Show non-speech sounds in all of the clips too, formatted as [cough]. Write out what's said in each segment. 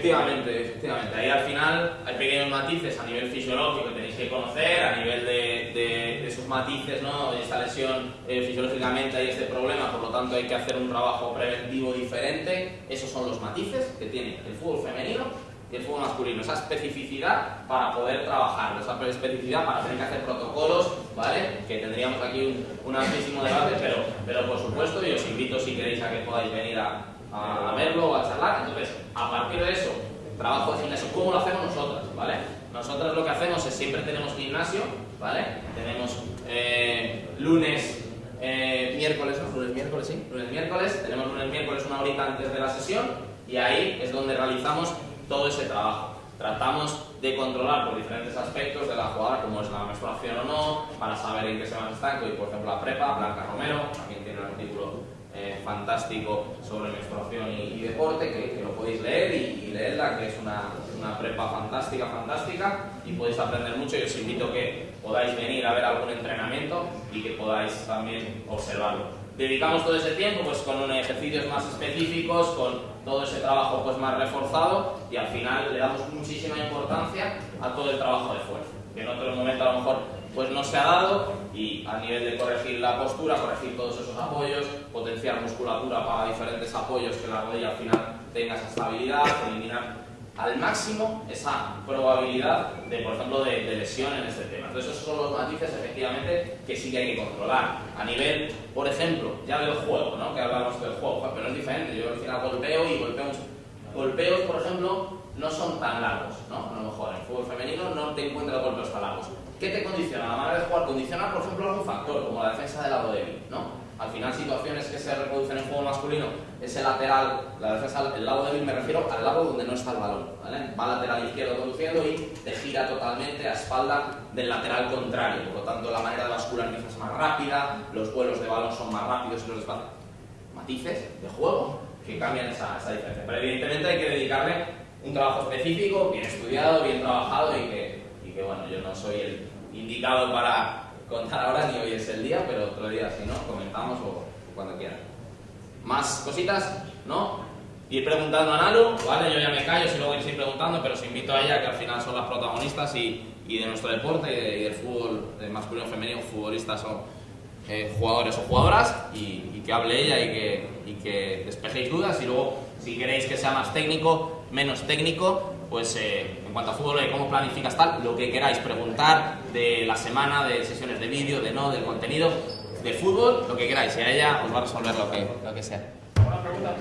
Efectivamente, efectivamente. Ahí al final hay pequeños matices a nivel fisiológico que tenéis que conocer, a nivel de, de, esos matices, ¿no? Esta lesión eh, fisiológicamente hay este problema, por lo tanto hay que hacer un trabajo preventivo diferente. Esos son los matices que tiene el fútbol femenino y el fútbol masculino, esa especificidad para poder trabajar, esa especificidad para tener que hacer protocolos, ¿vale? Que tendríamos aquí un, un amplísimo debate, pero, pero por supuesto, y os invito si queréis a que podáis venir a, a, verlo o a charlar. Entonces, a partir de eso, trabajo de gimnasio, ¿cómo lo hacemos nosotras? ¿Vale? Nosotros lo que hacemos es siempre tenemos gimnasio, ¿vale? Tenemos eh, lunes, eh, miércoles, ¿no? Lunes, miércoles, sí. Lunes, miércoles, tenemos lunes, miércoles una horita antes de la sesión y ahí es donde realizamos todo ese trabajo. Tratamos de controlar por diferentes aspectos de la jugada, como es la menstruación o no, para saber en qué se van estanco y por ejemplo la prepa, Blanca Romero, también tiene un artículo eh, fantástico sobre menstruación y, deporte, que, lo podéis leer y, leerla, que es una, una, prepa fantástica, fantástica, y podéis aprender mucho. Y os invito a que podáis venir a ver algún entrenamiento y que podáis también observarlo. Dedicamos todo ese tiempo pues con ejercicios más específicos, con todo ese trabajo pues más reforzado y al final le damos muchísima importancia a todo el trabajo de fuerza, que en otro momento a lo mejor pues no se ha dado y a nivel de corregir la postura, corregir todos esos apoyos, potenciar musculatura para diferentes apoyos que la rodilla al final tenga esa estabilidad, eliminar al máximo esa probabilidad de, por ejemplo, de, lesión en este tema. Entonces, esos son los matices, efectivamente, que sí que hay que controlar. A nivel, por ejemplo, ya del juego, ¿no? Que hablamos del juego, pero es diferente. Yo al final golpeo y golpeo mucho. Golpeos, por ejemplo, no son tan largos, ¿no? A lo mejor en el fútbol femenino no te encuentras golpeos tan largos. ¿Qué te condiciona? La manera de jugar condiciona, por ejemplo, algún factor, como la defensa del lado débil, ¿no? Al final, situaciones que se reproducen en fútbol masculino, ese lateral, la defensa, el lado débil me refiero al lado donde no está el balón, ¿vale? Va lateral izquierdo conduciendo y te gira totalmente a espalda del lateral contrario. Por lo tanto, la manera de bascular es más rápida, los vuelos de balón son más rápidos y los espacios. Matices de juego que cambian esa, esa diferencia. Pero evidentemente hay que dedicarle un trabajo específico, bien estudiado, bien trabajado y que, y que bueno, yo no soy el indicado para contar ahora ni hoy es el día, pero otro día si no, comentamos o, cuando quieran. ¿Más cositas? ¿No? Ir preguntando a Nalu, ¿vale? Yo ya me callo si luego ir preguntando, pero os invito a ella que al final son las protagonistas y, y de nuestro deporte y, del fútbol de masculino y femenino, futbolistas o eh, jugadores o jugadoras y, que hable ella y que, y que despejéis dudas y luego si queréis que sea más técnico, menos técnico, pues eh, en cuanto a fútbol, cómo planificas tal, lo que queráis preguntar de la semana, de sesiones de vídeo, de no, del contenido, de fútbol, lo que queráis, y a ella os va a resolver lo que, lo que sea. Una pregunta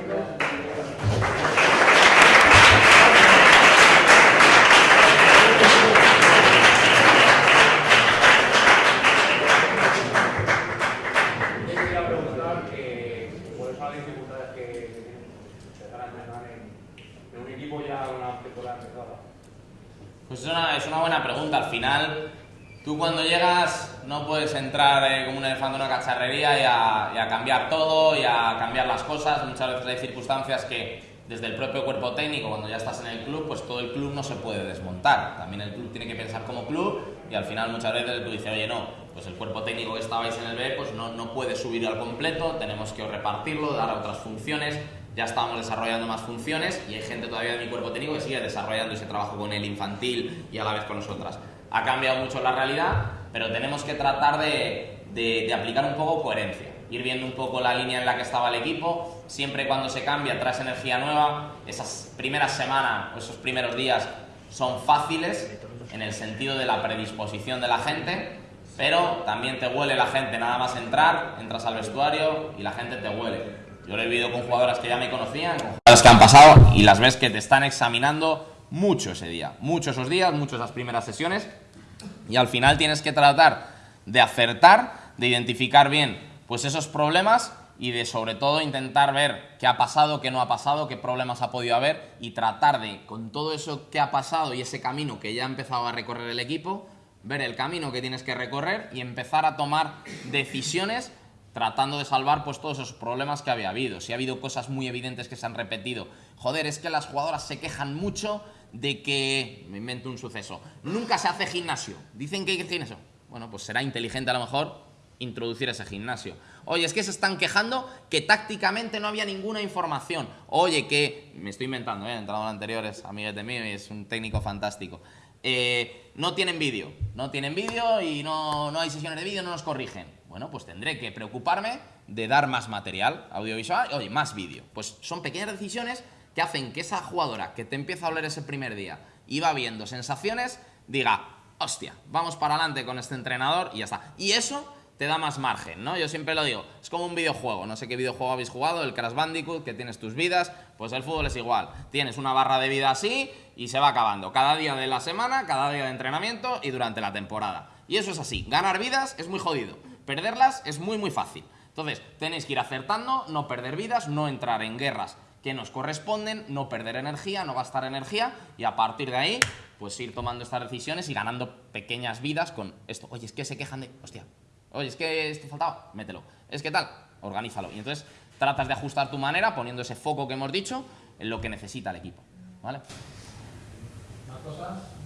Pues es una, es una buena pregunta. Al final, tú cuando llegas no puedes entrar eh, como un elefante en una cacharrería y a, cambiar todo y a cambiar las cosas. Muchas veces hay circunstancias que desde el propio cuerpo técnico, cuando ya estás en el club, pues todo el club no se puede desmontar. También el club tiene que pensar como club y al final muchas veces tú dices, oye, no, pues el cuerpo técnico que estabais en el B pues no, no puede subir al completo, tenemos que repartirlo, dar otras funciones ya estábamos desarrollando más funciones y hay gente todavía de mi cuerpo técnico que sigue desarrollando ese trabajo con el infantil y a la vez con nosotras. Ha cambiado mucho la realidad, pero tenemos que tratar de, de, aplicar un poco coherencia, ir viendo un poco la línea en la que estaba el equipo, siempre cuando se cambia traes energía nueva, esas primeras semanas o esos primeros días son fáciles en el sentido de la predisposición de la gente, pero también te huele la gente nada más entrar, entras al vestuario y la gente te huele. Yo lo he vivido con jugadoras que ya me conocían, con jugadoras que han pasado y las ves que te están examinando mucho ese día, mucho esos días, mucho esas primeras sesiones. Y al final tienes que tratar de acertar, de identificar bien pues esos problemas y de sobre todo intentar ver qué ha pasado, qué no ha pasado, qué problemas ha podido haber y tratar de, con todo eso que ha pasado y ese camino que ya ha empezado a recorrer el equipo, ver el camino que tienes que recorrer y empezar a tomar decisiones tratando de salvar pues todos esos problemas que había habido. Si ha habido cosas muy evidentes que se han repetido. Joder, es que las jugadoras se quejan mucho de que, me invento un suceso, nunca se hace gimnasio. Dicen que hay gimnasio. Bueno, pues será inteligente a lo mejor introducir ese gimnasio. Oye, es que se están quejando que tácticamente no había ninguna información. Oye, que, me estoy inventando, ¿eh? entrado en anteriores, amiguete mío, y es un técnico fantástico. Eh, no tienen vídeo, no tienen vídeo y no, no hay sesiones de vídeo, no nos corrigen. Bueno, pues tendré que preocuparme de dar más material audiovisual, oye, más vídeo. Pues son pequeñas decisiones que hacen que esa jugadora que te empieza a oler ese primer día y va viendo sensaciones, diga, hostia, vamos para adelante con este entrenador y ya está. Y eso te da más margen, ¿no? Yo siempre lo digo, es como un videojuego, no sé qué videojuego habéis jugado, el Crash Bandicoot, que tienes tus vidas, pues el fútbol es igual. Tienes una barra de vida así y se va acabando, cada día de la semana, cada día de entrenamiento y durante la temporada. Y eso es así, ganar vidas es muy jodido, perderlas es muy muy fácil. Entonces, tenéis que ir acertando, no perder vidas, no entrar en guerras que nos corresponden, no perder energía, no gastar energía y a partir de ahí, pues ir tomando estas decisiones y ganando pequeñas vidas con esto. Oye, es que se quejan de, hostia, Oye, es que esto faltaba, mételo. Es que tal, organízalo. Y entonces tratas de ajustar tu manera poniendo ese foco que hemos dicho en lo que necesita el equipo. ¿Vale? ¿Más cosas?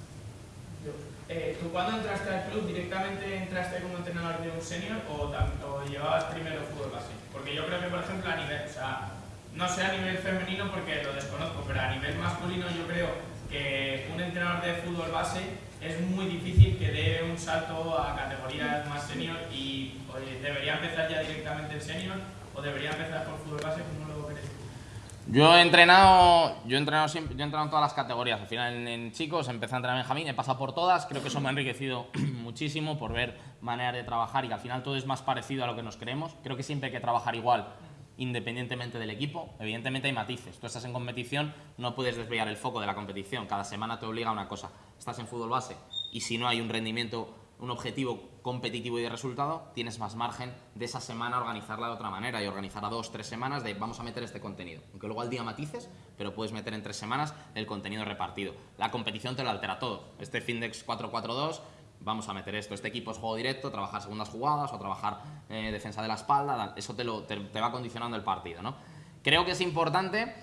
Eh, ¿Tú cuando entraste al club directamente entraste como entrenador de un senior o, o, llevabas primero fútbol base? Porque yo creo que, por ejemplo, a nivel, o sea, no sé a nivel femenino porque lo desconozco, pero a nivel masculino yo creo que un entrenador de fútbol base es muy difícil que dé un salto a categorías más senior y debería empezar ya directamente en senior o debería empezar por fútbol base, ¿cómo lo? Yo he entrenado, yo he entrenado siempre, yo he entrenado en todas las categorías. Al final en, chicos empecé a entrenar en Benjamín, he pasado por todas. Creo que eso me ha enriquecido [clears throat] muchísimo por ver maneras de trabajar y que al final todo es más parecido a lo que nos creemos. Creo que siempre hay que trabajar igual independientemente del equipo. Evidentemente hay matices. Tú estás en competición, no puedes desviar el foco de la competición. Cada semana te obliga a una cosa. Estás en fútbol base y si no hay un rendimiento, un objetivo competitivo y de resultado, tienes más margen de esa semana organizarla de otra manera y organizar a dos, tres semanas de vamos a meter este contenido. Aunque luego al día matices, pero puedes meter en tres semanas el contenido repartido. La competición te lo altera todo. Este Findex 442 vamos a meter esto, este equipo es juego directo, trabajar segundas jugadas o trabajar eh, defensa de la espalda, eso te, lo, te, va condicionando el partido. ¿no? Creo que es importante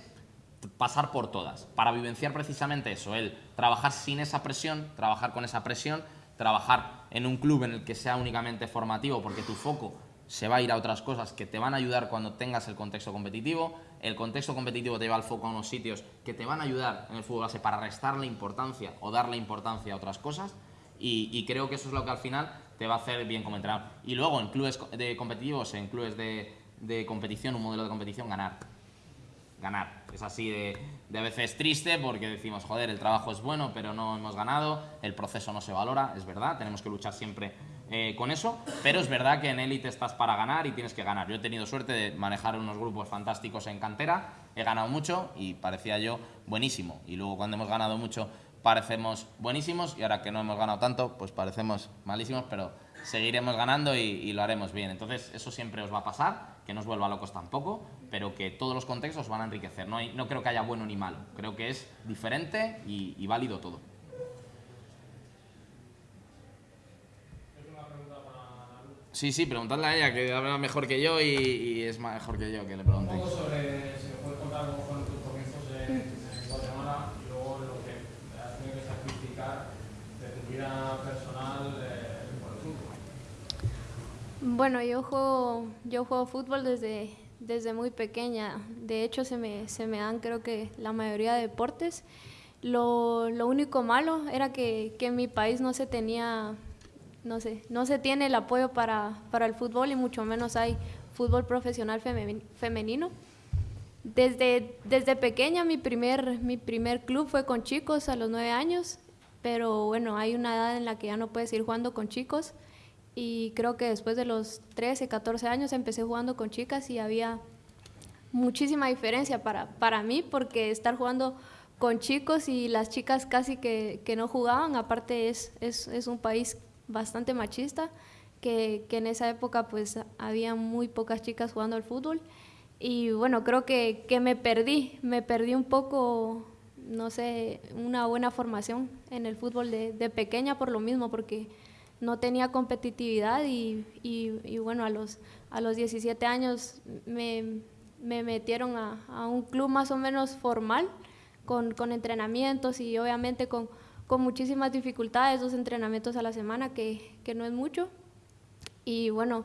pasar por todas, para vivenciar precisamente eso, el trabajar sin esa presión, trabajar con esa presión, trabajar en un club en el que sea únicamente formativo, porque tu foco se va a ir a otras cosas que te van a ayudar cuando tengas el contexto competitivo. El contexto competitivo te lleva el foco a unos sitios que te van a ayudar en el fútbol base para restarle importancia o darle importancia a otras cosas. Y, creo que eso es lo que al final te va a hacer bien como entrenador. Y luego en clubes de competitivos, en clubes de, de competición, un modelo de competición, ganar. Ganar. Es así de, de, a veces triste porque decimos, joder, el trabajo es bueno, pero no hemos ganado, el proceso no se valora, es verdad, tenemos que luchar siempre eh, con eso, pero es verdad que en élite estás para ganar y tienes que ganar. Yo he tenido suerte de manejar unos grupos fantásticos en cantera, he ganado mucho y parecía yo buenísimo. Y luego cuando hemos ganado mucho parecemos buenísimos y ahora que no hemos ganado tanto, pues parecemos malísimos, pero seguiremos ganando y, lo haremos bien. Entonces, eso siempre os va a pasar, que no os vuelva locos tampoco, pero que todos los contextos van a enriquecer. No, creo que haya bueno ni malo, creo que es diferente y, válido todo. Sí, sí, preguntadle a ella, que habla mejor que yo y, es mejor que yo que le pregunte. Un poco sobre, si me puedes contar cómo fueron tus comienzos en, Guatemala y luego lo que has tenido que sacrificar de tu vida personal eh, por el fútbol. Bueno, yo juego, yo juego fútbol desde, desde muy pequeña. De hecho, se me, se me dan creo que la mayoría de deportes. Lo, lo único malo era que, que en mi país no se tenía no sé, no se tiene el apoyo para, para el fútbol y mucho menos hay fútbol profesional femenino. Desde, desde pequeña mi primer, mi primer club fue con chicos a los nueve años, pero bueno, hay una edad en la que ya no puedes ir jugando con chicos y creo que después de los 13, 14 años empecé jugando con chicas y había muchísima diferencia para, para mí porque estar jugando con chicos y las chicas casi que, que no jugaban, aparte es, es, es un país bastante machista, que, que, en esa época pues había muy pocas chicas jugando al fútbol. Y bueno, creo que, que me perdí, me perdí un poco, no sé, una buena formación en el fútbol de, de pequeña por lo mismo, porque no tenía competitividad y, y, bueno, a los, a los 17 años me, me metieron a, a, un club más o menos formal, con, con entrenamientos y obviamente con, con muchísimas dificultades, dos entrenamientos a la semana, que, que no es mucho. Y bueno,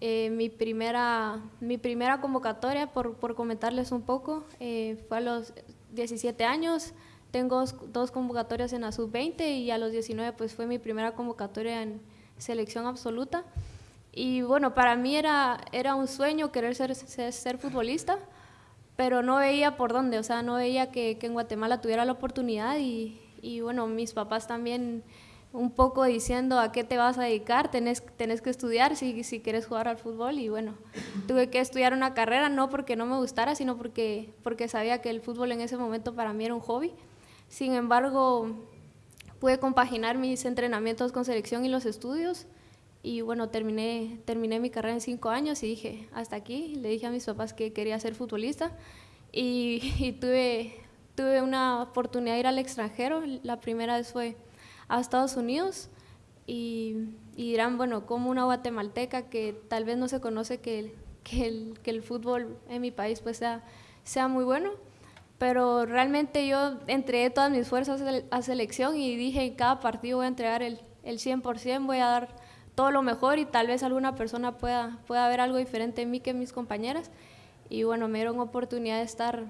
eh, mi, primera, mi primera convocatoria, por, por comentarles un poco, eh, fue a los 17 años. Tengo dos, convocatorias en la sub-20 y a los 19 pues fue mi primera convocatoria en selección absoluta. Y bueno, para mí era, era un sueño querer ser, ser, futbolista, pero no veía por dónde, o sea, no veía que, que en Guatemala tuviera la oportunidad y, y bueno, mis papás también un poco diciendo a qué te vas a dedicar, tenés, tenés que estudiar si, si quieres jugar al fútbol y bueno, tuve que estudiar una carrera, no porque no me gustara, sino porque, porque sabía que el fútbol en ese momento para mí era un hobby. Sin embargo, pude compaginar mis entrenamientos con selección y los estudios y bueno, terminé, terminé mi carrera en cinco años y dije, hasta aquí, le dije a mis papás que quería ser futbolista y, [laughs] tuve, tuve una oportunidad de ir al extranjero, la primera vez fue a Estados Unidos y, dirán, bueno, como una guatemalteca que tal vez no se conoce que, que, el, que el fútbol en mi país pues sea, sea muy bueno, pero realmente yo entregué todas mis fuerzas a selección y dije en cada partido voy a entregar el, el 100%, voy a dar todo lo mejor y tal vez alguna persona pueda, pueda ver algo diferente en mí que mis compañeras. Y bueno, me dieron oportunidad de estar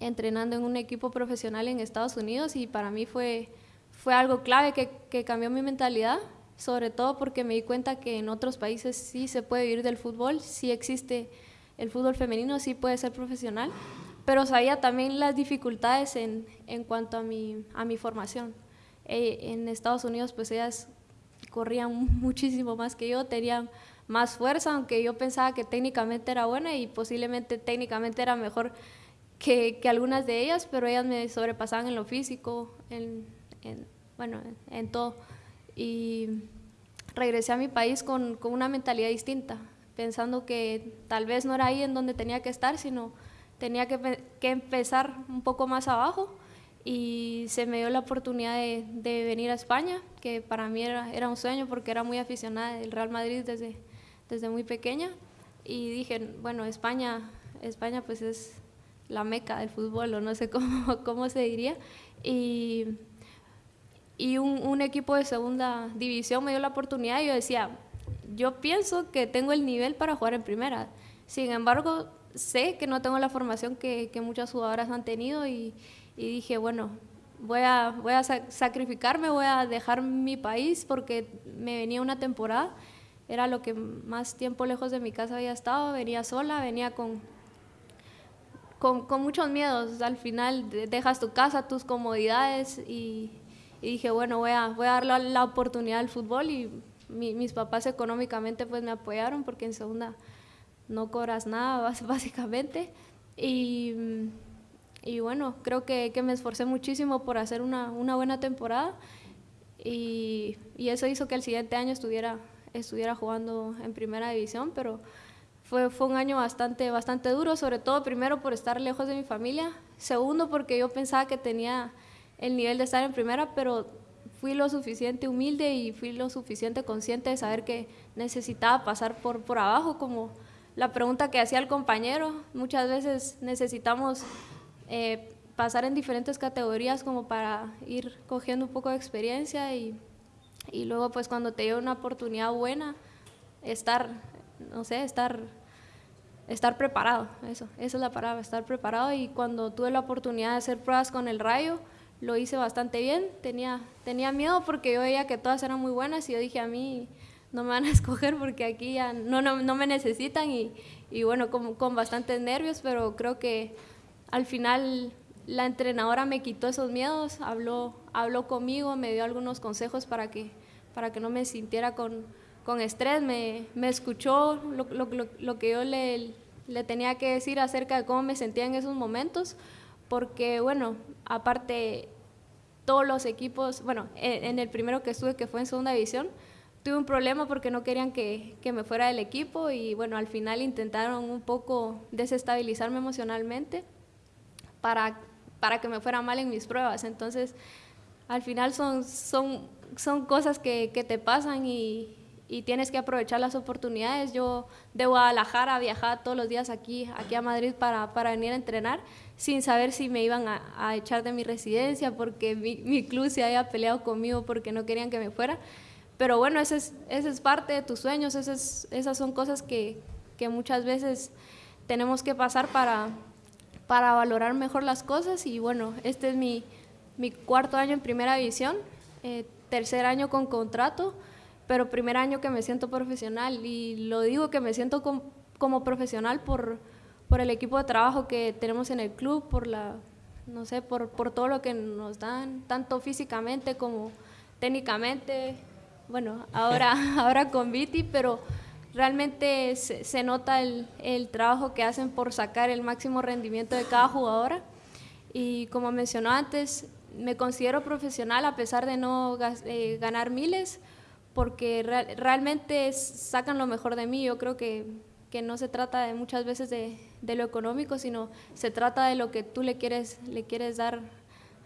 entrenando en un equipo profesional en Estados Unidos y para mí fue, fue algo clave que, que cambió mi mentalidad, sobre todo porque me di cuenta que en otros países sí se puede vivir del fútbol, sí existe el fútbol femenino, sí puede ser profesional pero sabía también las dificultades en, en cuanto a mi, a mi formación. Eh, en Estados Unidos, pues ellas corrían [laughs] muchísimo más que yo, tenían más fuerza, aunque yo pensaba que técnicamente era buena y posiblemente técnicamente era mejor que, que algunas de ellas, pero ellas me sobrepasaban en lo físico, en, en bueno, en, todo. Y regresé a mi país con, con una mentalidad distinta, pensando que tal vez no era ahí en donde tenía que estar, sino tenía que, que, empezar un poco más abajo y se me dio la oportunidad de, de venir a España, que para mí era, era, un sueño porque era muy aficionada del Real Madrid desde, desde muy pequeña y dije, bueno, España, España pues es la meca del fútbol o no sé [laughs] cómo, cómo se diría y, y un, un equipo de segunda división me dio la oportunidad y yo decía, yo pienso que tengo el nivel para jugar en primera. Sin embargo, sé que no tengo la formación que, que muchas jugadoras han tenido y, y, dije, bueno, voy a, voy a sacrificarme, voy a dejar mi país porque me venía una temporada, era lo que más tiempo lejos de mi casa había estado, venía sola, venía con, con, con muchos miedos, al final dejas tu casa, tus comodidades y, y dije, bueno, voy a, voy a darle la oportunidad al fútbol y mis papás económicamente pues me apoyaron porque en segunda no cobras nada [laughs] básicamente. Y, y bueno, creo que, que, me esforcé muchísimo por hacer una, una buena temporada y, y, eso hizo que el siguiente año estuviera, estuviera jugando en primera división, pero fue, fue un año bastante, bastante duro, sobre todo primero por estar lejos de mi familia, segundo porque yo pensaba que tenía el nivel de estar en primera, pero fui lo suficiente humilde y fui lo suficiente consciente de saber que necesitaba pasar por, por abajo como la pregunta que hacía el compañero, muchas veces necesitamos eh, pasar en diferentes categorías como para ir cogiendo un poco de experiencia y, y luego pues cuando te llega una oportunidad buena, estar, no sé, estar, estar preparado, eso, esa es la palabra, estar preparado y cuando tuve la oportunidad de hacer pruebas con el rayo, lo hice bastante bien, tenía, tenía miedo porque yo veía que todas eran muy buenas y yo dije a mí no me van a [laughs] escoger porque aquí ya no, no, no me necesitan y, y bueno, con, con, bastantes nervios, pero creo que al final la entrenadora me quitó esos miedos, habló, habló conmigo, me dio algunos consejos para que, para que no me sintiera con, con estrés, me, me escuchó lo, lo, lo, que yo le, le tenía que decir acerca de cómo me sentía en esos momentos, porque bueno, aparte todos los equipos, bueno, en, en el primero que estuve que fue en segunda división, tuve un problema porque no querían que, que, me fuera del equipo y bueno, al final intentaron un poco desestabilizarme emocionalmente para, para que me fuera mal en mis pruebas. Entonces, al final son, son, son cosas que, que te pasan y, y, tienes que aprovechar las oportunidades. Yo de Guadalajara viajaba todos los días aquí, aquí a Madrid para, para venir a entrenar sin saber si me iban a, a echar de mi residencia porque mi, mi club se había peleado conmigo porque no querían que me fuera pero bueno, esa es, ese es parte de tus sueños, esas, esas son cosas que, que muchas veces tenemos que pasar para, para valorar mejor las cosas. Y bueno, este es mi, mi cuarto año en primera división, eh, tercer año con contrato, pero primer año que me siento profesional. Y lo digo que me siento como profesional por, por el equipo de trabajo que tenemos en el club, por la, no sé, por, por todo lo que nos dan, tanto físicamente como técnicamente, bueno, ahora, [laughs] ahora con Viti, pero realmente se, nota el, el, trabajo que hacen por sacar el máximo rendimiento de cada jugadora. Y como mencionó antes, me considero profesional a pesar de no eh, ganar miles, porque realmente sacan lo mejor de mí. Yo creo que, que no se trata muchas veces de, de, lo económico, sino se trata de lo que tú le quieres, le quieres dar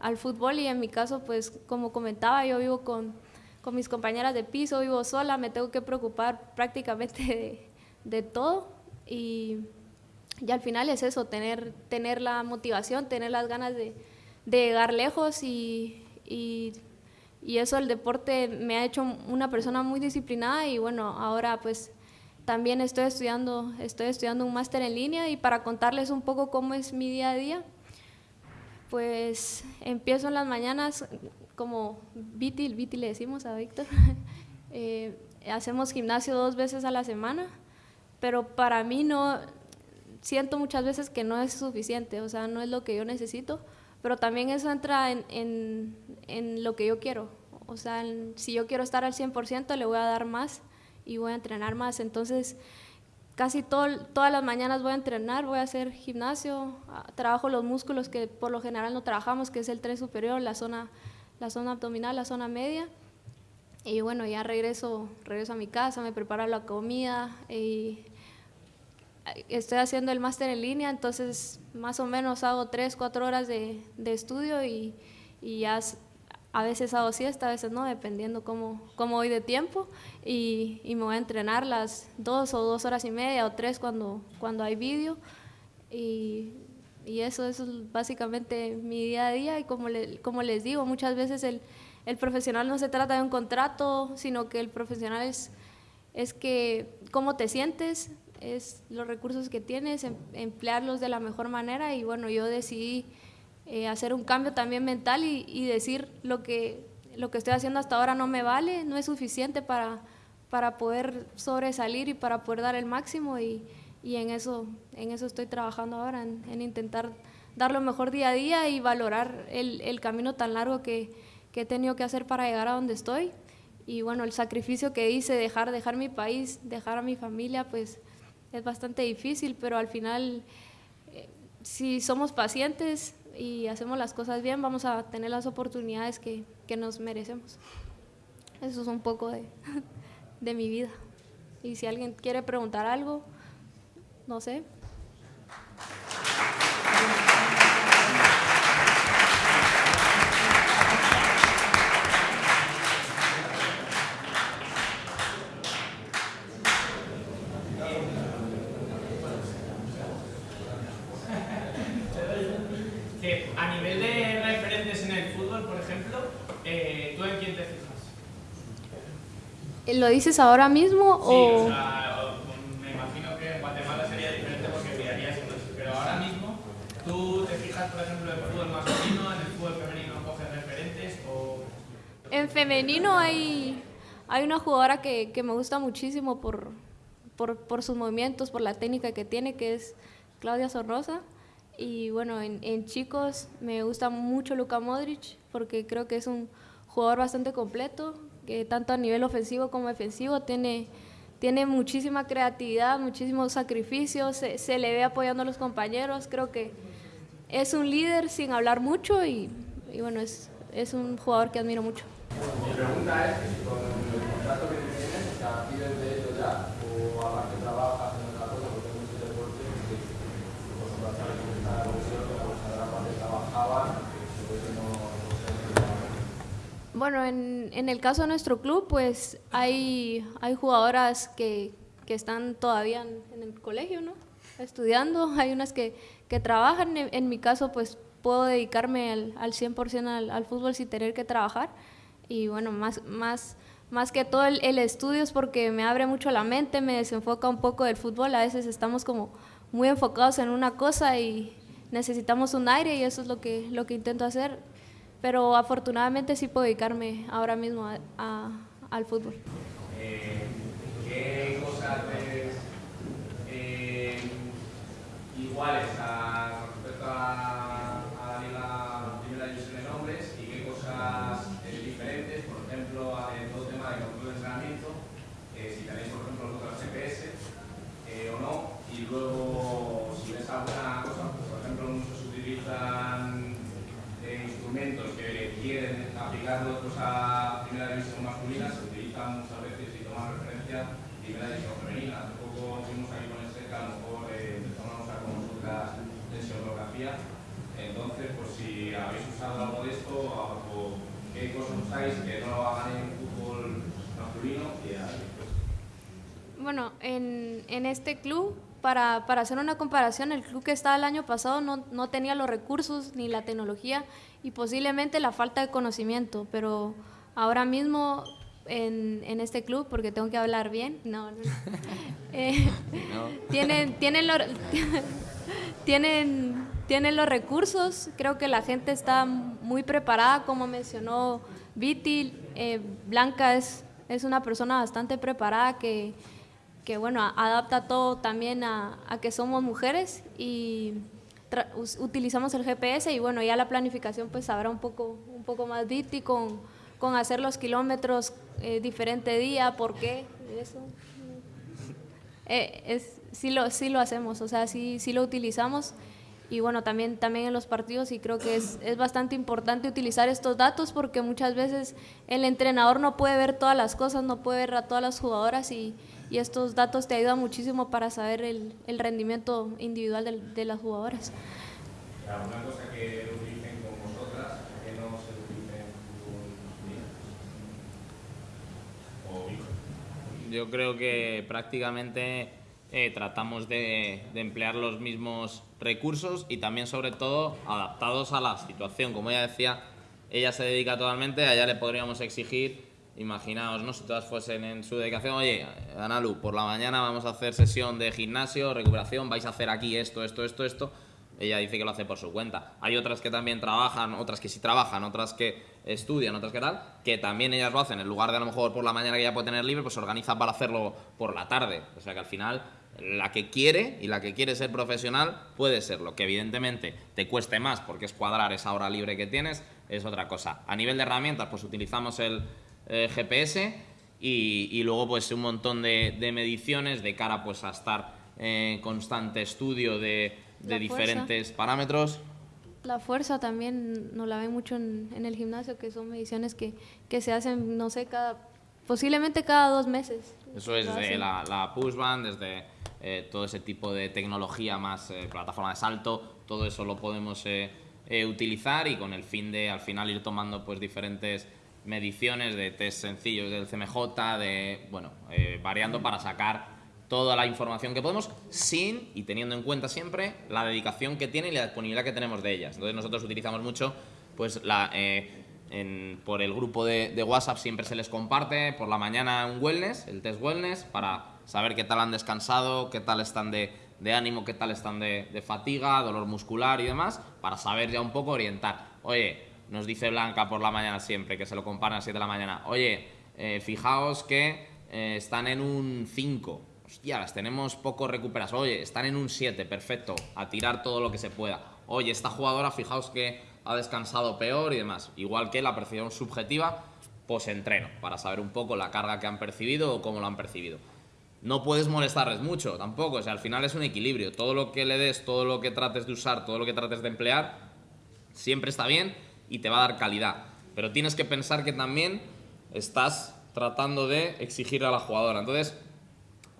al fútbol. Y en mi caso, pues como comentaba, yo vivo con, con mis compañeras de piso, vivo sola, me tengo que preocupar [laughs] prácticamente de, de todo. Y, y, al final es eso, tener, tener la motivación, tener las ganas de de llegar lejos y, y, y, eso el deporte me ha hecho una persona muy disciplinada y bueno, ahora pues también estoy estudiando, estoy estudiando un máster en línea y para contarles un poco cómo es mi día a día, pues empiezo en las mañanas como Viti, Viti le decimos a Víctor, [laughs] eh, hacemos gimnasio dos veces a la semana, pero para mí no, siento muchas veces que no es suficiente, o sea, no es lo que yo necesito pero también eso entra en, en, en lo que yo quiero. O sea, si yo quiero estar al 100%, le voy a dar más y voy a entrenar más. Entonces, casi todo, todas las mañanas voy a entrenar, voy a hacer gimnasio, trabajo los músculos que por lo general no trabajamos, que es el tren superior, la zona, la zona abdominal, la zona media. Y bueno, ya regreso, regreso a mi casa, me preparo la comida y estoy haciendo el máster en línea, entonces más o menos hago tres, cuatro horas de, de estudio y, y, ya a veces hago siesta, a veces no, dependiendo cómo, cómo voy de tiempo. Y, y, me voy a entrenar las dos o dos horas y media o tres cuando, cuando hay vídeo. Y, y eso, es básicamente mi día a día. Y como, como les digo, muchas veces el, el profesional no se trata de un contrato, sino que el profesional es, es que cómo te sientes, es los recursos que tienes, em, emplearlos de la mejor manera y bueno, yo decidí eh, hacer un cambio también mental y, y, decir lo que, lo que estoy haciendo hasta ahora no me vale, no es suficiente para, para poder sobresalir y para poder dar el máximo y, y en, eso, en eso estoy trabajando ahora, en, en, intentar dar lo mejor día a día y valorar el, el camino tan largo que, que he tenido que hacer para llegar a donde estoy y bueno, el sacrificio que hice, dejar, dejar mi país, dejar a mi familia, pues es bastante difícil, pero al final, eh, si somos pacientes y hacemos las cosas bien, vamos a tener las oportunidades que, que nos merecemos. Eso es un poco de, [laughs] de mi vida. Y si alguien quiere preguntar algo, no sé, ¿Lo dices ahora mismo sí, o...? sea, me imagino que en Guatemala sería diferente porque mirarías entonces, pero ahora mismo, ¿tú te fijas, por ejemplo, en el fútbol masculino, en el fútbol femenino coges referentes o...? En femenino hay, hay una jugadora que, me gusta muchísimo por, por, sus movimientos, por la técnica que tiene, que es Claudia Sorrosa. Y bueno, en, en chicos me gusta mucho Luka Modric porque creo que es un jugador bastante completo, que tanto a nivel ofensivo como defensivo tiene, tiene muchísima creatividad, muchísimos sacrificios, se, se, le ve apoyando a los compañeros, creo que es un líder sin hablar mucho y, y bueno, es, es, un jugador que admiro mucho. Mi pregunta es, con el contrato que tienes, o sea, ¿vives de ello ya o aparte trabajas en otra cosa porque mucho deporte que ejemplo, sabes que está la comisión, la parte trabajaban Bueno, en, en, el caso de nuestro club, pues hay, hay jugadoras que, que están todavía en, en, el colegio, ¿no? Estudiando, [laughs] hay unas que, que trabajan, en, en, mi caso, pues puedo dedicarme al, al 100% al, al, fútbol sin tener que trabajar y bueno, más, más, más que todo el, estudio es porque me abre mucho la mente, me desenfoca un poco del fútbol. A veces estamos como muy enfocados en una cosa y necesitamos un aire y eso es lo que, lo que intento hacer. Pero afortunadamente sí puedo dedicarme ahora mismo a, al fútbol. Eh, ¿Qué cosas eh, iguales a, respecto a la liga, primera división de nombres y qué cosas eh, diferentes? Por ejemplo, en todo tema de control de entrenamiento, eh, si tenéis por ejemplo vosotros GPS eh, o no, y luego si ves alguna cosa, por ejemplo, muchos utilizan eh, instrumentos que quieren pues, a primera división masculina, se utilizan muchas veces y toman referencia primera división femenina. Hace poco fuimos aquí con el SEC, a lo mejor eh, empezamos a usar con nosotras tensionografía. Entonces, pues si habéis usado algo de esto, o qué cosas usáis que no lo hagan en fútbol masculino, y pues, Bueno, en, en este club, para, para, hacer una comparación, el club que estaba el año pasado no, no, tenía los recursos ni la tecnología y posiblemente la falta de conocimiento, pero ahora mismo en, en este club, porque tengo que hablar bien, no, no, [laughs] eh, no. Tienen, tienen, los, [laughs] tienen, tienen los recursos, creo que la gente está muy preparada, como mencionó Viti, eh, Blanca es, es una persona bastante preparada que que bueno, adapta todo también a, que somos mujeres y utilizamos el GPS y bueno, ya la planificación pues habrá un poco, un poco más difícil con, con hacer los kilómetros eh, diferente día, ¿por qué? Eso. Eh, es, sí, lo, sí lo hacemos, o sea, sí, sí lo utilizamos y bueno, también, también en los partidos y creo que es, es bastante importante utilizar estos datos porque muchas veces el entrenador no puede ver todas las cosas, no puede ver a todas las jugadoras y, y estos datos te ayudan muchísimo para saber el, el rendimiento individual de, de, las jugadoras. Una cosa que utilicen con vosotras, que no se utilice en Yo creo que prácticamente eh, tratamos de, de, emplear los mismos recursos y también sobre todo adaptados a la situación. Como ella decía, ella se dedica totalmente, a ella le podríamos exigir imaginaos, ¿no? Si todas fuesen en su dedicación, oye, Analu, por la mañana vamos a hacer sesión de gimnasio, recuperación, vais a hacer aquí esto, esto, esto, esto. Ella dice que lo hace por su cuenta. Hay otras que también trabajan, otras que sí trabajan, otras que estudian, otras que tal, que también ellas lo hacen. En lugar de a lo mejor por la mañana que ella puede tener libre, pues se organiza para hacerlo por la tarde. O sea que al final la que quiere y la que quiere ser profesional puede serlo. Que evidentemente te cueste más porque es cuadrar esa hora libre que tienes, es otra cosa. A nivel de herramientas, pues utilizamos el, eh, GPS y, y, luego pues un montón de, de, mediciones de cara pues a estar en constante estudio de, de diferentes parámetros. La fuerza también nos la ven mucho en, en, el gimnasio, que son mediciones que, que se hacen, no sé, cada, posiblemente cada dos meses. Eso es desde la, la pushband, desde eh, todo ese tipo de tecnología más eh, plataforma de salto, todo eso lo podemos eh, utilizar y con el fin de al final ir tomando pues diferentes mediciones de test sencillos del CMJ, de, bueno, eh, variando para sacar toda la información que podemos sin y teniendo en cuenta siempre la dedicación que tiene y la disponibilidad que tenemos de ellas. Entonces nosotros utilizamos mucho pues la, eh, por el grupo de, de, WhatsApp siempre se les comparte por la mañana un wellness, el test wellness, para saber qué tal han descansado, qué tal están de, de ánimo, qué tal están de, de fatiga, dolor muscular y demás, para saber ya un poco orientar. Oye, nos dice Blanca por la mañana siempre, que se lo comparan a las 7 de la mañana, oye, eh, fijaos que eh, están en un 5, hostia, las tenemos poco recuperadas, oye, están en un 7, perfecto, a tirar todo lo que se pueda, oye, esta jugadora, fijaos que ha descansado peor y demás, igual que la percepción subjetiva post-entreno, para saber un poco la carga que han percibido o cómo lo han percibido. No puedes molestarles mucho tampoco, o sea, al final es un equilibrio, todo lo que le des, todo lo que trates de usar, todo lo que trates de emplear, siempre está bien, y te va a dar calidad. Pero tienes que pensar que también estás tratando de exigir a la jugadora. Entonces,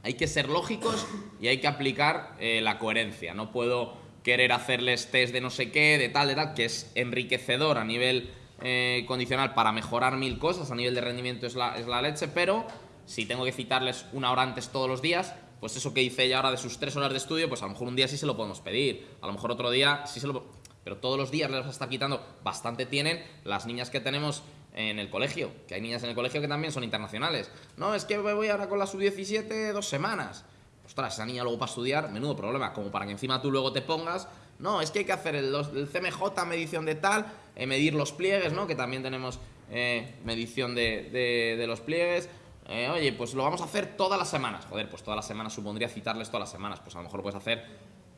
hay que ser lógicos y hay que aplicar eh, la coherencia. No puedo querer hacerles test de no sé qué, de tal, de tal, que es enriquecedor a nivel eh, condicional para mejorar mil cosas, a nivel de rendimiento es la, es la leche, pero si tengo que citarles una hora antes todos los días, pues eso que dice ella ahora de sus tres horas de estudio, pues a lo mejor un día sí se lo podemos pedir, a lo mejor otro día sí se lo pero todos los días les está quitando, bastante tienen las niñas que tenemos en el colegio, que hay niñas en el colegio que también son internacionales. No, es que voy ahora con la sub-17 dos semanas. Ostras, esa niña luego para estudiar, menudo problema, como para que encima tú luego te pongas, no, es que hay que hacer el, CMJ, medición de tal, eh, medir los pliegues, ¿no? Que también tenemos eh, medición de, los pliegues. Eh, oye, pues lo vamos a hacer todas las semanas. Joder, pues todas las semanas supondría citarles todas las semanas. Pues a lo mejor puedes hacer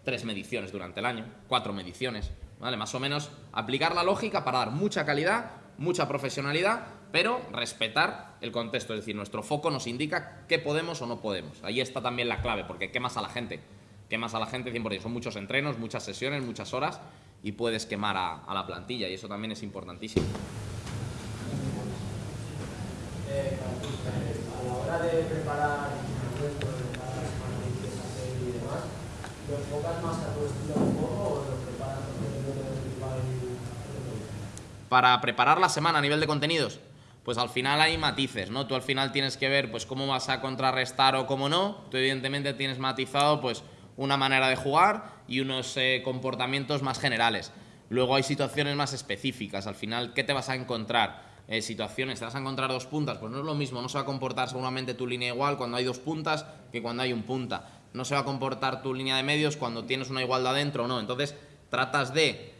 tres mediciones durante el año, cuatro mediciones, ¿vale? Más o menos aplicar la lógica para dar mucha calidad, mucha profesionalidad, pero respetar el contexto. Es decir, nuestro foco nos indica qué podemos o no podemos. Ahí está también la clave, porque quemas a la gente. Quemas a la gente 100%. Son muchos entrenos, muchas sesiones, muchas horas y puedes quemar a, la plantilla y eso también es importantísimo. Eh, a la hora de preparar ¿Lo enfocas más a tu estilo de juego o lo preparas Para preparar la semana a nivel de contenidos, pues al final hay matices, ¿no? Tú al final tienes que ver pues cómo vas a contrarrestar o cómo no. Tú evidentemente tienes matizado pues una manera de jugar y unos eh, comportamientos más generales. Luego hay situaciones más específicas. Al final, ¿qué te vas a encontrar? Eh, situaciones, te vas a encontrar dos puntas, pues no es lo mismo, no se va a comportar seguramente tu línea igual cuando hay dos puntas que cuando hay un punta no se va a comportar tu línea de medios cuando tienes una igualdad dentro o no. Entonces, tratas de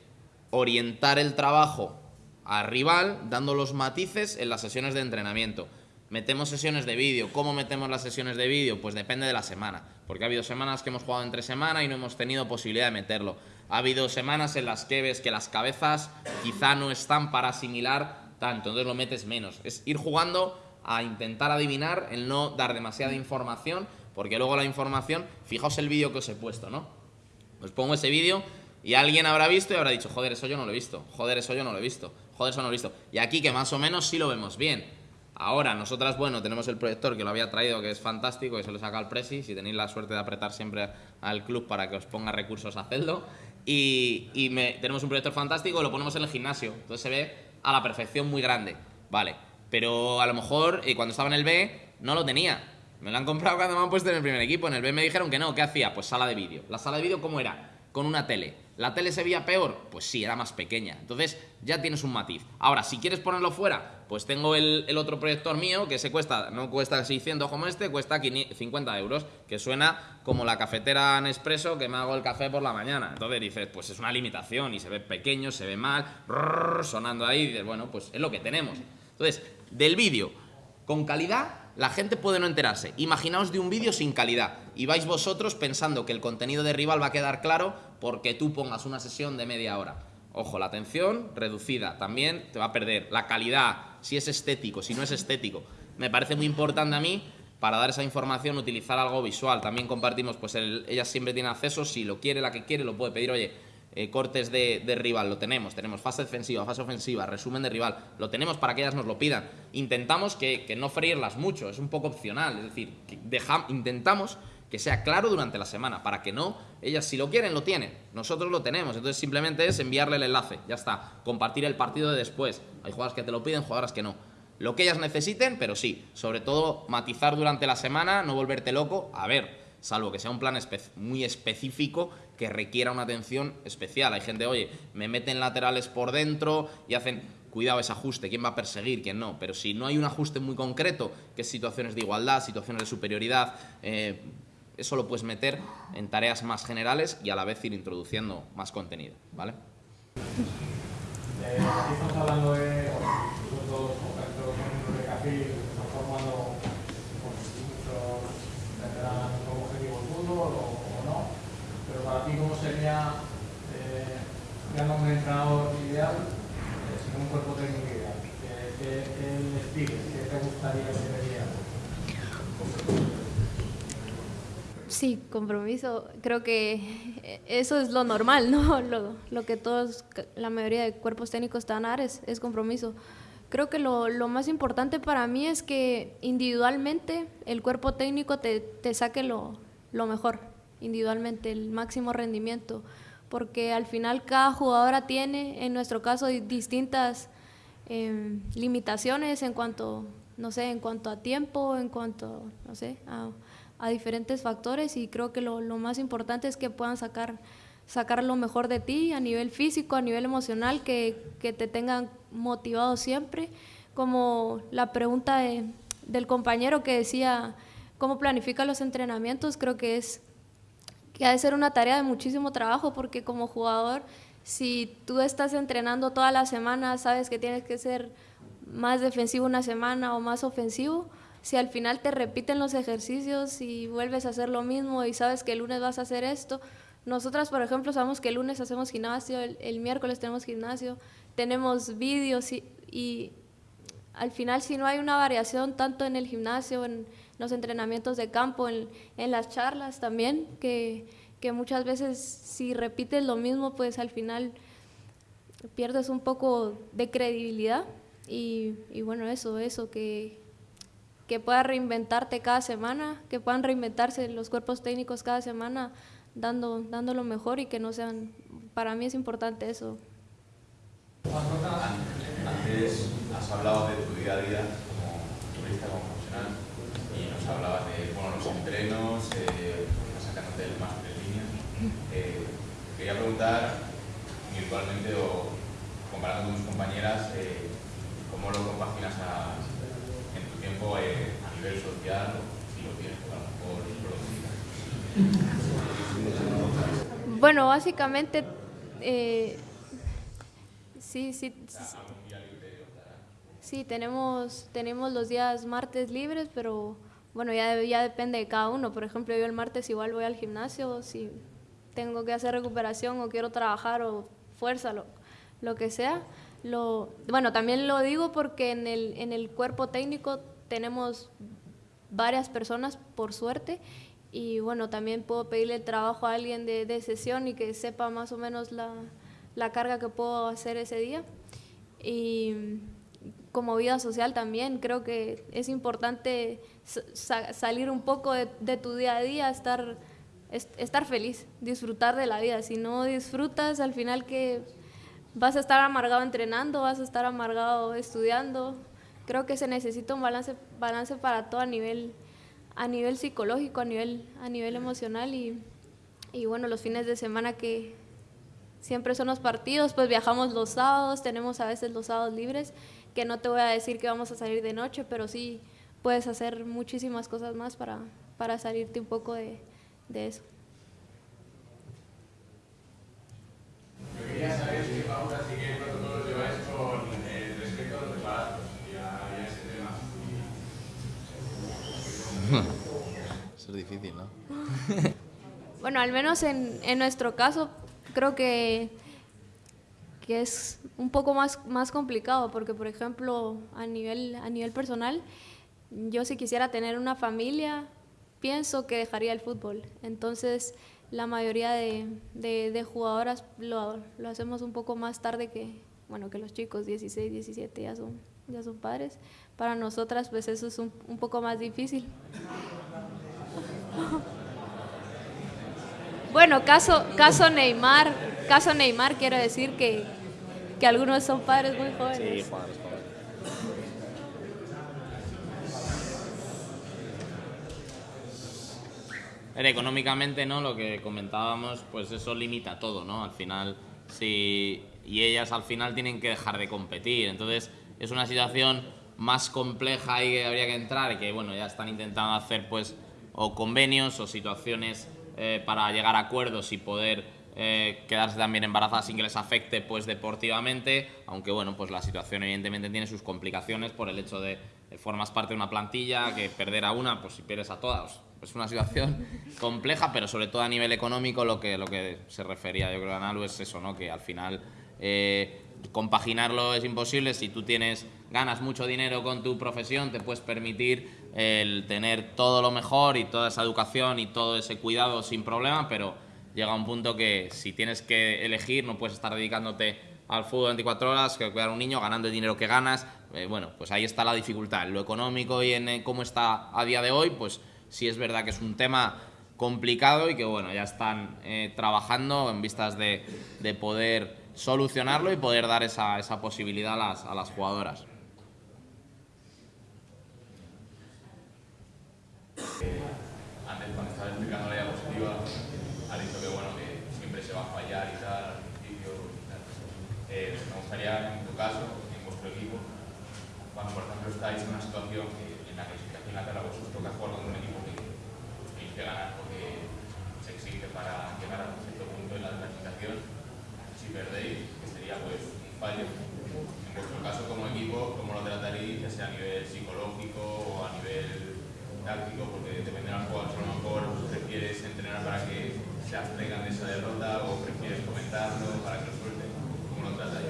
orientar el trabajo al rival dando los matices en las sesiones de entrenamiento. Metemos sesiones de vídeo. ¿Cómo metemos las sesiones de vídeo? Pues depende de la semana. Porque ha habido semanas que hemos jugado entre semana y no hemos tenido posibilidad de meterlo. Ha habido semanas en las que ves que las cabezas quizá no están para asimilar tanto, entonces lo metes menos. Es ir jugando a intentar adivinar, el no dar demasiada información porque luego la información, fijaos el vídeo que os he puesto, ¿no? Os pongo ese vídeo y alguien habrá visto y habrá dicho, joder, eso yo no lo he visto, joder, eso yo no lo he visto, joder, eso no lo he visto. Y aquí que más o menos sí lo vemos bien. Ahora, nosotras, bueno, tenemos el proyector que lo había traído, que es fantástico, que se lo saca al Presi, si tenéis la suerte de apretar siempre al club para que os ponga recursos, hacedlo. Y, y tenemos un proyector fantástico, lo ponemos en el gimnasio, entonces se ve a la perfección muy grande, vale. Pero a lo mejor, eh, cuando estaba en el B, no lo tenía. Me lo han comprado cuando me han puesto en el primer equipo. En el B me dijeron que no. ¿Qué hacía? Pues sala de vídeo. ¿La sala de vídeo cómo era? Con una tele. ¿La tele se veía peor? Pues sí, era más pequeña. Entonces ya tienes un matiz. Ahora, si quieres ponerlo fuera, pues tengo el, otro proyector mío que se cuesta, no cuesta 600 como este, cuesta 50 euros, que suena como la cafetera Nespresso que me hago el café por la mañana. Entonces dices, pues es una limitación y se ve pequeño, se ve mal, sonando ahí, dices, bueno, pues es lo que tenemos. Entonces, del vídeo con calidad la gente puede no enterarse. Imaginaos de un vídeo sin calidad y vais vosotros pensando que el contenido de rival va a quedar claro porque tú pongas una sesión de media hora. Ojo, la atención reducida también te va a perder. La calidad, si es estético, si no es estético. Me parece muy importante a mí para dar esa información utilizar algo visual. También compartimos, pues ella siempre tiene acceso, si lo quiere, la que quiere, lo puede pedir, oye, eh, cortes de, rival, lo tenemos, tenemos fase defensiva, fase ofensiva, resumen de rival, lo tenemos para que ellas nos lo pidan. Intentamos que, no freírlas mucho, es un poco opcional, es decir, intentamos que sea claro durante la semana, para que no, ellas si lo quieren, lo tienen, nosotros lo tenemos, entonces simplemente es enviarle el enlace, ya está, compartir el partido de después, hay jugadoras que te lo piden, jugadoras que no. Lo que ellas necesiten, pero sí, sobre todo matizar durante la semana, no volverte loco, a ver, salvo que sea un plan muy específico que requiera una atención especial. Hay gente, oye, me meten laterales por dentro y hacen, cuidado ese ajuste, quién va a perseguir, quién no. Pero si no hay un ajuste muy concreto, que es situaciones de igualdad, situaciones de superioridad, eh, eso lo puedes meter en tareas más generales y a la vez ir introduciendo más contenido, ¿vale? Eh, estamos hablando de, o, no, pero para ti cómo sería, eh, un entrenador ideal eh, sin un cuerpo técnico ideal, ¿qué, les pides? ¿Qué te gustaría que vería? Sí, compromiso. Creo que eso es lo normal, ¿no? [laughs] Lo, lo que todos, la mayoría de cuerpos técnicos están a dar es, es compromiso. Creo que lo, lo, más importante para mí es que individualmente el cuerpo técnico te, te saque lo, lo mejor individualmente, el máximo rendimiento, porque al final cada jugadora tiene, en nuestro caso, distintas em, limitaciones en cuanto, no sé, en cuanto a tiempo, en cuanto, no sé, a, diferentes factores y creo que lo, más importante es que puedan sacar, sacar lo mejor de ti a nivel físico, a nivel emocional, que, que te tengan motivado siempre. Como la pregunta del compañero que decía cómo planifica los entrenamientos, creo que es que ha de ser una tarea de muchísimo trabajo porque como jugador, si tú estás entrenando toda la semana, sabes que tienes que ser más defensivo una semana o más ofensivo, si al final te repiten los ejercicios y vuelves a hacer lo mismo y sabes que el lunes vas a hacer esto, nosotras, por ejemplo, sabemos que el lunes hacemos gimnasio, el, miércoles tenemos gimnasio, tenemos vídeos y, y, al final si no hay una variación tanto en el gimnasio, en los entrenamientos de campo, en, en las charlas también, que, que, muchas veces si repites lo mismo, pues al final pierdes un poco de credibilidad. Y, y bueno, eso, eso, que, que puedas reinventarte cada semana, que puedan reinventarse los cuerpos técnicos cada semana dando, dando lo mejor y que no sean, para mí es importante eso. Antes has hablado de tu día a día como turista, como profesional, y nos hablabas de bueno, los entrenos, eh, sacándote el máster en línea. Eh, quería preguntar, virtualmente o comparando con tus compañeras, eh, ¿cómo lo compaginas a, tiempo eh, a nivel social, si lo tienes, a lo mejor bueno, básicamente, eh, sí, sí, sí, tenemos, tenemos los días martes libres, pero bueno, ya, ya depende de cada uno. Por ejemplo, yo el martes igual voy al gimnasio, si tengo que hacer recuperación o quiero trabajar o fuerza, lo, lo que sea. Bueno, también lo digo porque en el, en el cuerpo técnico tenemos varias personas, por suerte, y bueno, también puedo pedirle el trabajo a alguien de, de sesión y que sepa más o menos la, la, carga que puedo hacer ese día. Y como vida social también creo que es importante salir un poco de, de, tu día a día, estar, estar feliz, disfrutar de la vida. Si no disfrutas, al final que vas a estar amargado entrenando, vas a estar amargado estudiando. Creo que se necesita un balance, balance para todo a nivel a nivel psicológico, a nivel, a nivel emocional y, y bueno, los fines de semana que siempre son los partidos, pues viajamos los sábados, tenemos a veces los sábados libres, que no te voy a decir que vamos a salir de noche, pero sí puedes hacer muchísimas cosas más para, para salirte un poco de, de eso. Quería saber si Paula sigue protocolos lleváis con eh, respecto a los preparados. [laughs] Eso es difícil, ¿no? [laughs] bueno, al menos en, en, nuestro caso, creo que, que es un poco más, más complicado, porque por ejemplo, a nivel, a nivel personal, yo si quisiera tener una familia, pienso que dejaría el fútbol. Entonces, la mayoría de, de, jugadoras lo, lo, hacemos un poco más tarde que, bueno, que los chicos, 16, 17 ya son, ya son padres. Para nosotras, pues eso es un, un poco más difícil. [laughs] Bueno, caso, caso Neymar, caso Neymar quiero decir que, que algunos son padres muy jóvenes. Sí, padres jóvenes. Económicamente, ¿no? Lo que comentábamos, pues eso limita todo, ¿no? Al final, si y ellas al final tienen que dejar de competir, entonces es una situación más compleja y que habría que entrar que bueno ya están intentando hacer pues o convenios o situaciones eh, para llegar a acuerdos y poder eh, quedarse también embarazadas sin que les afecte pues deportivamente, aunque bueno, pues la situación evidentemente tiene sus complicaciones por el hecho de formas parte de una plantilla, que perder a una, pues si pierdes a todas, es una situación [laughs] compleja, pero sobre todo a nivel económico lo que, lo que se refería yo creo a Nalu es eso, ¿no? que al final eh, compaginarlo es imposible, si tú tienes, ganas mucho dinero con tu profesión, te puedes permitir el tener todo lo mejor y toda esa educación y todo ese cuidado sin problema, pero llega un punto que si tienes que elegir no puedes estar dedicándote al fútbol 24 horas, que cuidar a un niño, ganando el dinero que ganas, eh, bueno, pues ahí está la dificultad. En lo económico y en eh, cómo está a día de hoy, pues sí es verdad que es un tema complicado y que bueno, ya están eh, trabajando en vistas de, de, poder solucionarlo y poder dar esa, esa posibilidad a las, a las jugadoras. antes cuando estaba explicando la diapositiva, ha dicho que bueno, que siempre se va a fallar y tal al principio. Y tal. Eh, me gustaría, en tu caso, en vuestro equipo, cuando por ejemplo estáis en una situación que, en la que en la tabla vosotros toca jugar contra un equipo que tenéis que ganar porque se exige para llegar a un cierto punto en la clasificación, si perdéis, que sería pues un fallo. En vuestro caso como equipo, ¿cómo lo trataréis, ya sea a nivel psicológico o a nivel táctico? Porque depende de los jugadores, a lo mejor prefieres entrenar para que se abstengan de esa derrota o prefieres comentarlo para que lo suelten. ¿Cómo lo tratáis?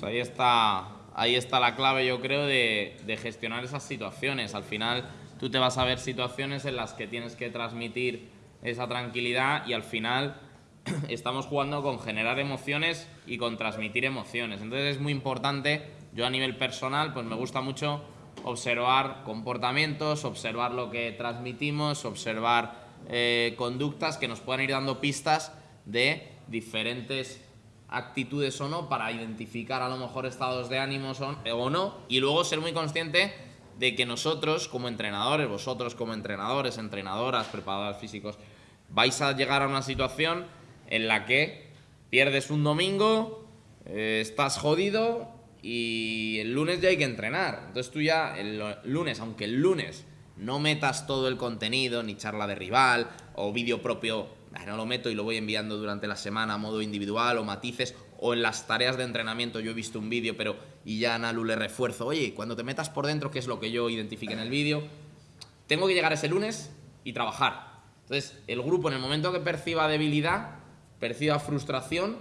Pues ahí está ahí está la clave, yo creo, de, gestionar esas situaciones. Al final, tú te vas a ver situaciones en las que tienes que transmitir esa tranquilidad y al final [clears throat] estamos jugando con generar emociones y con transmitir emociones. Entonces es muy importante, yo a nivel personal, pues me gusta mucho observar comportamientos, observar lo que transmitimos, observar eh, conductas que nos puedan ir dando pistas de diferentes actitudes o no para identificar a lo mejor estados de ánimos o no y luego ser muy consciente de que nosotros como entrenadores, vosotros como entrenadores, entrenadoras, preparadores físicos, vais a llegar a una situación en la que pierdes un domingo, eh, estás jodido y el lunes ya hay que entrenar. Entonces tú ya el lunes, aunque el lunes no metas todo el contenido, ni charla de rival o vídeo propio no lo meto y lo voy enviando durante la semana a modo individual o matices, o en las tareas de entrenamiento yo he visto un vídeo, pero y ya a Nalu le refuerzo, oye, cuando te metas por dentro, ¿qué es lo que yo identifique en el vídeo? Tengo que llegar ese lunes y trabajar. Entonces, el grupo en el momento que perciba debilidad, perciba frustración,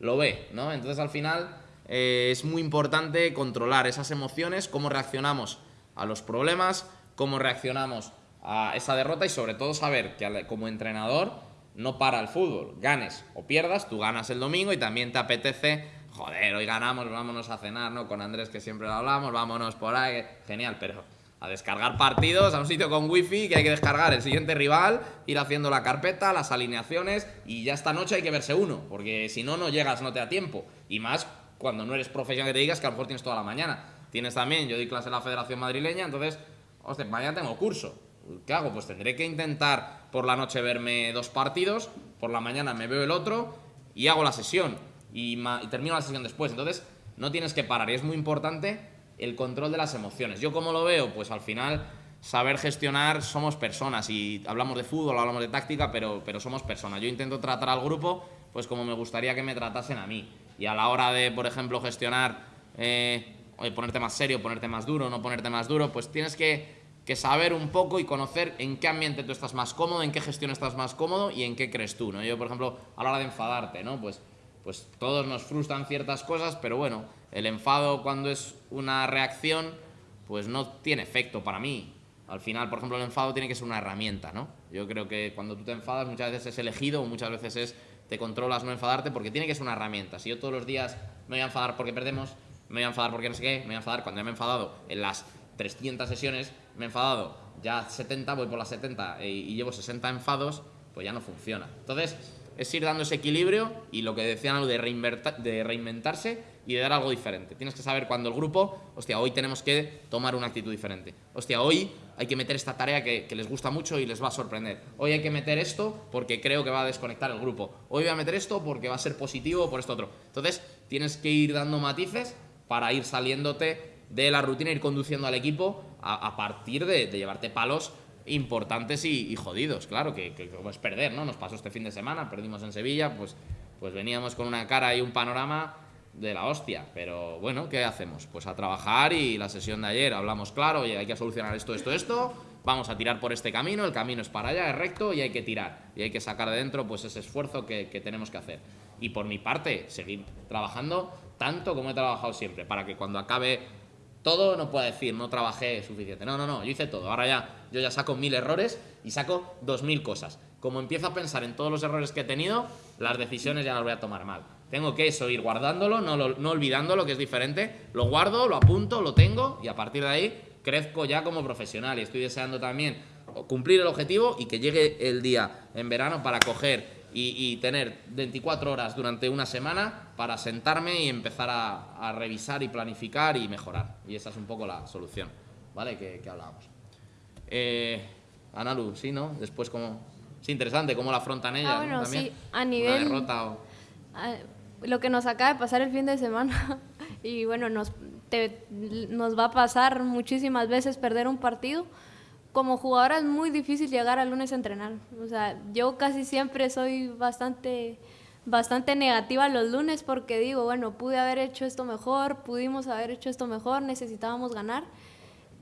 lo ve, ¿no? Entonces, al final, eh, es muy importante controlar esas emociones, cómo reaccionamos a los problemas, cómo reaccionamos a esa derrota y sobre todo saber que como entrenador no para el fútbol. Ganes o pierdas, tú ganas el domingo y también te apetece, joder, hoy ganamos, vámonos a cenar, ¿no? Con Andrés que siempre lo hablamos, vámonos por ahí, genial, pero a descargar partidos a un sitio con wifi que hay que descargar el siguiente rival, ir haciendo la carpeta, las alineaciones y ya esta noche hay que verse uno, porque si no, no llegas, no te da tiempo. Y más cuando no eres profesional que te digas que a lo mejor tienes toda la mañana. Tienes también, yo doy clase en la Federación Madrileña, entonces, hostia, mañana tengo curso. ¿Qué hago? Pues tendré que intentar por la noche verme dos partidos, por la mañana me veo el otro y hago la sesión y, termino la sesión después. Entonces, no tienes que parar y es muy importante el control de las emociones. Yo como lo veo, pues al final saber gestionar somos personas y hablamos de fútbol, hablamos de táctica, pero, pero somos personas. Yo intento tratar al grupo pues como me gustaría que me tratasen a mí. Y a la hora de, por ejemplo, gestionar, eh, ponerte más serio, ponerte más duro, no ponerte más duro, pues tienes que que saber un poco y conocer en qué ambiente tú estás más cómodo, en qué gestión estás más cómodo y en qué crees tú, ¿no? Yo, por ejemplo, a la hora de enfadarte, ¿no? Pues, pues todos nos frustran ciertas cosas, pero bueno, el enfado cuando es una reacción, pues no tiene efecto para mí. Al final, por ejemplo, el enfado tiene que ser una herramienta, ¿no? Yo creo que cuando tú te enfadas muchas veces es elegido muchas veces es te controlas no enfadarte porque tiene que ser una herramienta. Si yo todos los días me voy a enfadar porque perdemos, me voy a enfadar porque no sé qué, me voy a enfadar cuando ya me he enfadado en las 300 sesiones, me he enfadado, ya 70, voy por las 70 y, llevo 60 enfados, pues ya no funciona. Entonces, es ir dando ese equilibrio y lo que decían algo de, de reinventarse y de dar algo diferente. Tienes que saber cuando el grupo, hostia, hoy tenemos que tomar una actitud diferente. Hostia, hoy hay que meter esta tarea que, que, les gusta mucho y les va a sorprender. Hoy hay que meter esto porque creo que va a desconectar el grupo. Hoy voy a meter esto porque va a ser positivo por esto otro. Entonces, tienes que ir dando matices para ir saliéndote de la rutina, ir conduciendo al equipo a, partir de, llevarte palos importantes y, jodidos, claro, que, que, como es perder, ¿no? Nos pasó este fin de semana, perdimos en Sevilla, pues, pues veníamos con una cara y un panorama de la hostia, pero bueno, ¿qué hacemos? Pues a trabajar y la sesión de ayer hablamos claro, oye, hay que solucionar esto, esto, esto, vamos a tirar por este camino, el camino es para allá, es recto y hay que tirar, y hay que sacar de dentro pues ese esfuerzo que, que tenemos que hacer. Y por mi parte, seguir trabajando tanto como he trabajado siempre, para que cuando acabe todo no puedo decir, no trabajé suficiente. No, no, no, yo hice todo. Ahora ya, yo ya saco mil errores y saco dos mil cosas. Como empiezo a pensar en todos los errores que he tenido, las decisiones ya las voy a tomar mal. Tengo que eso, ir guardándolo, no, no olvidándolo, que es diferente. Lo guardo, lo apunto, lo tengo y a partir de ahí crezco ya como profesional. Y estoy deseando también cumplir el objetivo y que llegue el día en verano para coger y, tener 24 horas durante una semana para sentarme y empezar a, revisar y planificar y mejorar. Y esa es un poco la solución, ¿vale? Que, hablábamos. Eh, Analu, sí, ¿no? Después como... Es interesante cómo la afrontan ellas, ah, bueno, También. sí, a nivel... derrota Lo que nos acaba de pasar el fin de semana [laughs] y bueno, nos te, nos va a pasar muchísimas veces perder un partido. Como jugadora es muy difícil llegar al lunes a entrenar. O sea, yo casi siempre soy bastante, bastante negativa los lunes porque digo, bueno, pude haber hecho esto mejor, pudimos haber hecho esto mejor, necesitábamos ganar.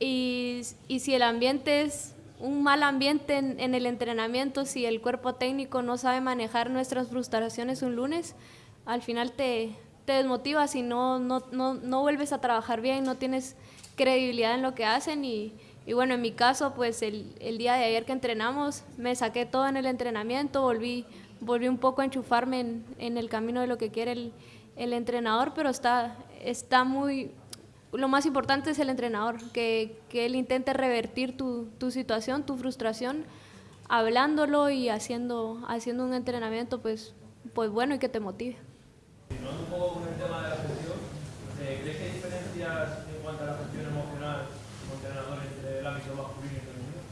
Y, y si el ambiente es un mal ambiente en, el entrenamiento, si el cuerpo técnico no sabe manejar nuestras frustraciones un lunes, al final te, te desmotivas y no, no, no, no, vuelves a trabajar bien, no tienes credibilidad en lo que hacen y, y bueno, en mi caso, pues el, el, día de ayer que entrenamos, me saqué todo en el entrenamiento, volví, volví un poco a enchufarme en, en el camino de lo que quiere el, el entrenador, pero está, está muy, lo más importante es el entrenador, que, que él intente revertir tu, tu, situación, tu frustración, hablándolo y haciendo, haciendo un entrenamiento pues, pues bueno y que te motive. Con el tema de la eh, ¿crees que hay diferencias en cuanto a la emocional como entrenador entre el ámbito masculino y femenino?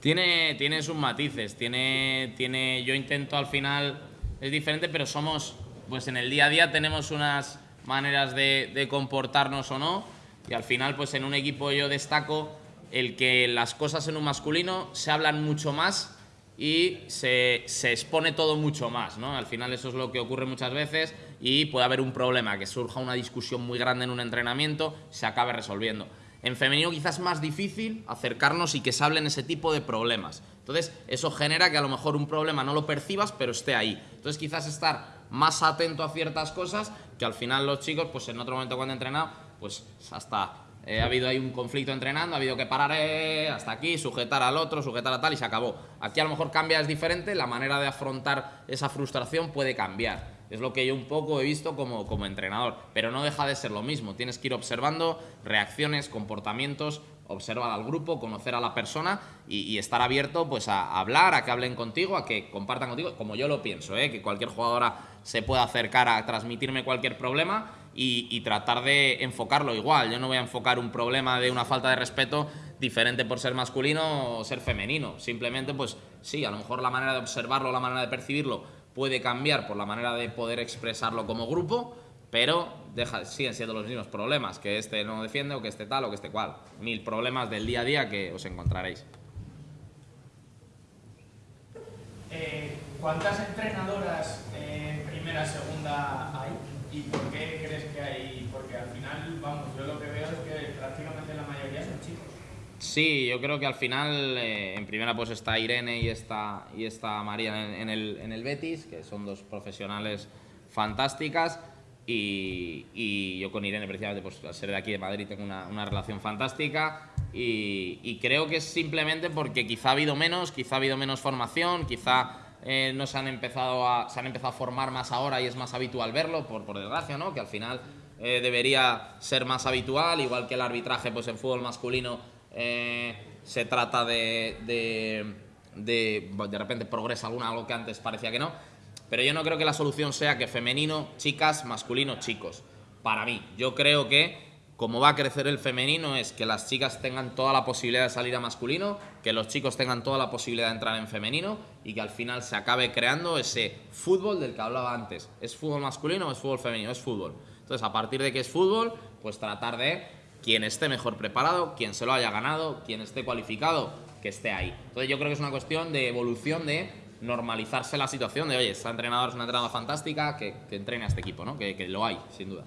Tiene, tiene sus matices, tiene, tiene, yo intento al final, es diferente, pero somos, pues en el día a día tenemos unas maneras de, comportarnos o no. Y al final, pues en un equipo yo destaco el que las cosas en un masculino se hablan mucho más y se, se, expone todo mucho más. ¿no? Al final eso es lo que ocurre muchas veces y puede haber un problema, que surja una discusión muy grande en un entrenamiento se acabe resolviendo. En femenino quizás es más difícil acercarnos y que se hablen ese tipo de problemas. Entonces eso genera que a lo mejor un problema no lo percibas pero esté ahí. Entonces quizás estar más atento a ciertas cosas que al final los chicos, pues en otro momento cuando entrenado, pues hasta eh, ha habido ahí un conflicto entrenando, ha habido que parar eh, hasta aquí, sujetar al otro, sujetar a tal y se acabó. Aquí a lo mejor cambia, es diferente, la manera de afrontar esa frustración puede cambiar. Es lo que yo un poco he visto como, como entrenador, pero no deja de ser lo mismo. Tienes que ir observando reacciones, comportamientos, observar al grupo, conocer a la persona y, estar abierto pues a hablar, a que hablen contigo, a que compartan contigo, como yo lo pienso, ¿eh? que cualquier jugadora se pueda acercar a transmitirme cualquier problema y, y, tratar de enfocarlo igual. Yo no voy a enfocar un problema de una falta de respeto diferente por ser masculino o ser femenino. Simplemente, pues sí, a lo mejor la manera de observarlo, la manera de percibirlo puede cambiar por la manera de poder expresarlo como grupo, pero deja, siguen siendo los mismos problemas, que este no defiende o que este tal o que este cual. Mil problemas del día a día que os encontraréis. Eh, ¿Cuántas entrenadoras en primera, segunda hay? ¿Y por qué crees que hay? Porque al final, vamos, yo lo que veo es que prácticamente la mayoría son chicos. Sí, yo creo que al final eh, en primera pues está Irene y está, y está María en, el, en el Betis, que son dos profesionales fantásticas. Y, y, yo con Irene precisamente pues al ser de aquí de Madrid tengo una, una relación fantástica y, y, creo que es simplemente porque quizá ha habido menos, quizá ha habido menos formación, quizá eh, no se han, empezado a, se han empezado a formar más ahora y es más habitual verlo, por, por desgracia, ¿no? que al final eh, debería ser más habitual, igual que el arbitraje pues en fútbol masculino eh, se trata de, de, de, de repente progresa alguna, algo que antes parecía que no, pero yo no creo que la solución sea que femenino, chicas, masculino, chicos. Para mí, yo creo que como va a crecer el femenino es que las chicas tengan toda la posibilidad de salir a masculino, que los chicos tengan toda la posibilidad de entrar en femenino y que al final se acabe creando ese fútbol del que hablaba antes. ¿Es fútbol masculino o es fútbol femenino? Es fútbol. Entonces, a partir de que es fútbol, pues tratar de quien esté mejor preparado, quien se lo haya ganado, quien esté cualificado, que esté ahí. Entonces yo creo que es una cuestión de evolución, de normalizarse la situación, de oye, esta entrenadora es una entrenadora fantástica, que, que entrene a este equipo, ¿no? Que, que lo hay, sin duda.